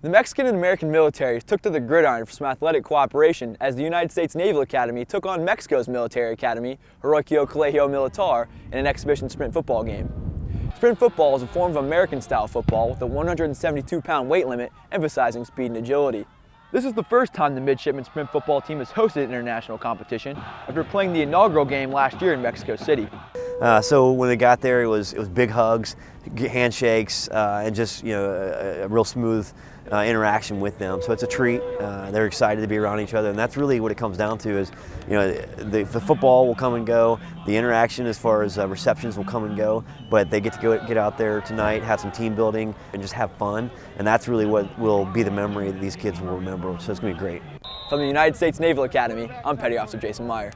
The Mexican and American militaries took to the gridiron for some athletic cooperation as the United States Naval Academy took on Mexico's military academy, Heroico Colegio Militar, in an exhibition sprint football game. Sprint football is a form of American-style football with a 172-pound weight limit, emphasizing speed and agility. This is the first time the midshipman sprint football team has hosted an international competition after playing the inaugural game last year in Mexico City. Uh, so when they got there, it was it was big hugs, handshakes, uh, and just you know a, a real smooth uh, interaction with them. So it's a treat. Uh, they're excited to be around each other, and that's really what it comes down to. Is you know the, the football will come and go, the interaction as far as uh, receptions will come and go, but they get to go get out there tonight, have some team building, and just have fun. And that's really what will be the memory that these kids will remember. So it's gonna be great. From the United States Naval Academy, I'm Petty Officer Jason Meyer.